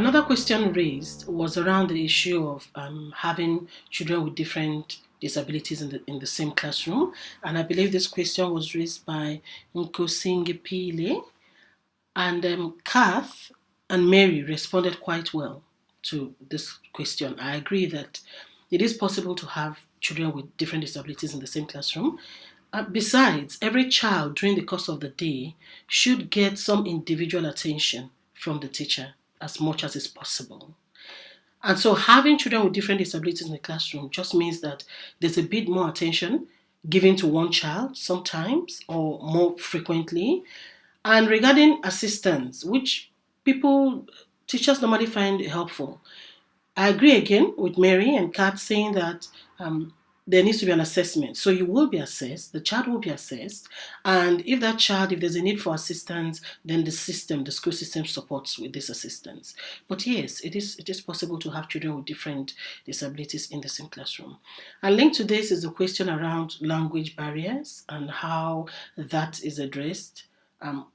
Another question raised was around the issue of um, having children with different disabilities in the in the same classroom, and I believe this question was raised by Nkosingiphile, and um, Kath and Mary responded quite well to this question. I agree that it is possible to have children with different disabilities in the same classroom. Uh, besides, every child during the course of the day should get some individual attention from the teacher as much as is possible. And so having children with different disabilities in the classroom just means that there's a bit more attention given to one child sometimes or more frequently. And regarding assistance, which people, teachers normally find helpful, I agree again with Mary and Kat saying that um, there needs to be an assessment. So you will be assessed, the child will be assessed, and if that child, if there's a need for assistance, then the system, the school system supports with this assistance. But yes, it is it is possible to have children with different disabilities in the same classroom. And linked to this is the question around language barriers and how that is addressed. Um,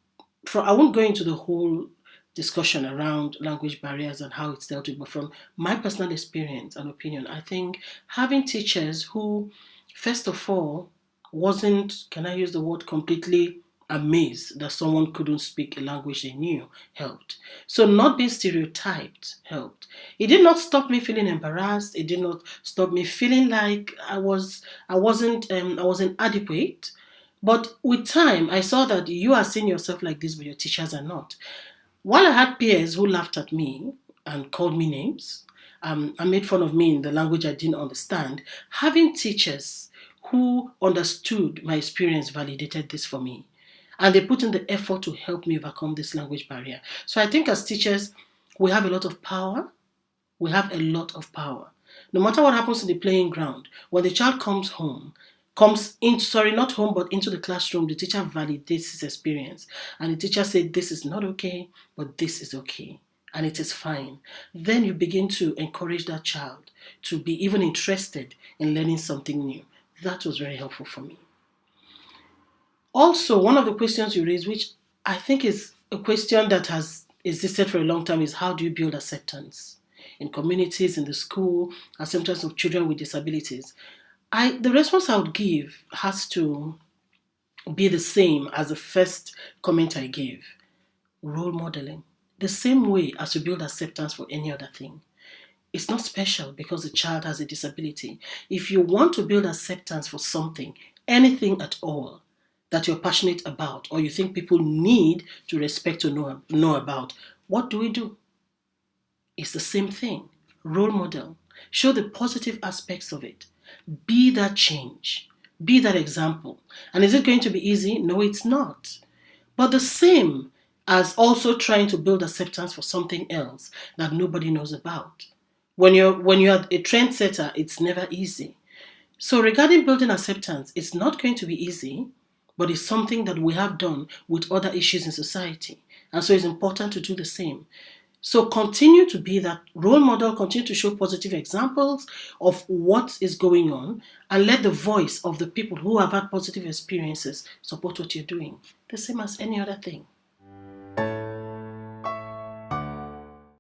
for, I won't go into the whole discussion around language barriers and how it's dealt with. But from my personal experience and opinion, I think having teachers who, first of all, wasn't, can I use the word completely amazed that someone couldn't speak a language they knew helped. So not being stereotyped helped. It did not stop me feeling embarrassed. It did not stop me feeling like I was I wasn't um, I wasn't adequate. But with time, I saw that you are seeing yourself like this, but your teachers are not. While I had peers who laughed at me and called me names um, and made fun of me in the language I didn't understand, having teachers who understood my experience validated this for me. And they put in the effort to help me overcome this language barrier. So I think as teachers, we have a lot of power. We have a lot of power. No matter what happens in the playing ground, when the child comes home, comes in sorry not home but into the classroom the teacher validates his experience. And the teacher said this is not okay but this is okay and it is fine. Then you begin to encourage that child to be even interested in learning something new. That was very helpful for me. Also one of the questions you raised which i think is a question that has existed for a long time is how do you build acceptance in communities in the school acceptance of children with disabilities I the response I would give has to be the same as the first comment I gave. Role modeling. The same way as you build acceptance for any other thing. It's not special because the child has a disability. If you want to build acceptance for something, anything at all that you're passionate about or you think people need to respect to know, know about, what do we do? It's the same thing. Role model. Show the positive aspects of it. Be that change. Be that example. And is it going to be easy? No, it's not. But the same as also trying to build acceptance for something else that nobody knows about. When you're when you're a trendsetter, it's never easy. So regarding building acceptance, it's not going to be easy, but it's something that we have done with other issues in society. And so it's important to do the same. So continue to be that role model, continue to show positive examples of what is going on, and let the voice of the people who have had positive experiences support what you're doing. The same as any other thing.